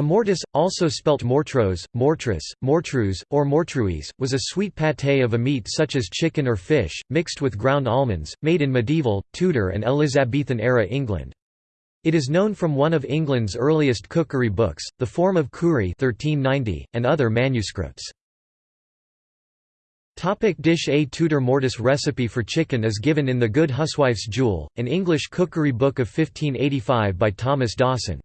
A mortis, also spelt mortros, mortris, mortrus, or mortruis, was a sweet pâté of a meat such as chicken or fish, mixed with ground almonds, made in medieval, Tudor and Elizabethan-era England. It is known from one of England's earliest cookery books, The Forme of Cury 1390, and other manuscripts. Topic dish A Tudor mortis recipe for chicken is given in The Good Huswife's Jewel, an English cookery book of 1585 by Thomas Dawson.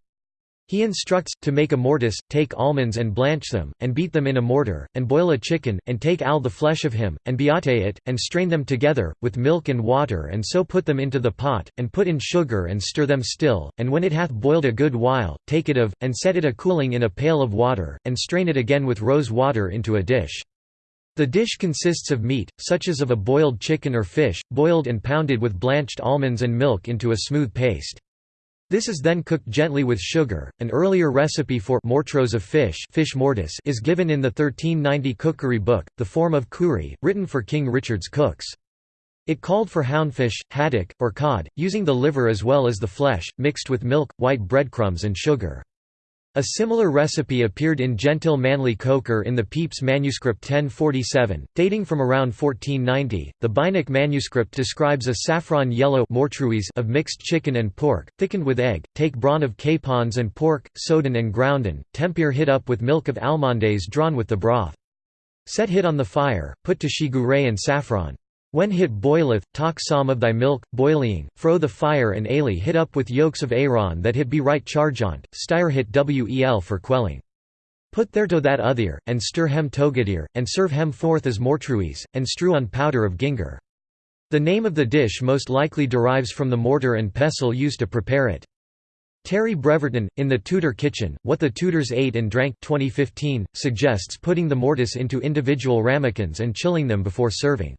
He instructs, to make a mortis, take almonds and blanch them, and beat them in a mortar, and boil a chicken, and take all the flesh of him, and beate it, and strain them together, with milk and water and so put them into the pot, and put in sugar and stir them still, and when it hath boiled a good while, take it of, and set it a cooling in a pail of water, and strain it again with rose water into a dish. The dish consists of meat, such as of a boiled chicken or fish, boiled and pounded with blanched almonds and milk into a smooth paste. This is then cooked gently with sugar. An earlier recipe for mortros of fish, fish mortis is given in the 1390 cookery book, The Forme of Cury, written for King Richard's cooks. It called for houndfish, haddock, or cod, using the liver as well as the flesh, mixed with milk, white breadcrumbs and sugar. A similar recipe appeared in Gentil Manly Coker in the Pepys manuscript 1047, dating from around 1490. The Beinecke manuscript describes a saffron yellow of mixed chicken and pork, thickened with egg. Take brawn of capons and pork, soden and grounden, tempere hit up with milk of almondaise drawn with the broth. Set hit on the fire, put to shigure and saffron. When hit boileth, talk some of thy milk, boiling, fro the fire and ale hit up with yolks of ayren that hit be right chargeant, styre hit wel for quelling. Put thereto that other, and stir hem togadir, and serve hem forth as mortruis, and strew on powder of ginger. The name of the dish most likely derives from the mortar and pestle used to prepare it. Terry Breverton, in The Tudor Kitchen, What the Tudors Ate and Drank 2015, suggests putting the mortis into individual ramekins and chilling them before serving.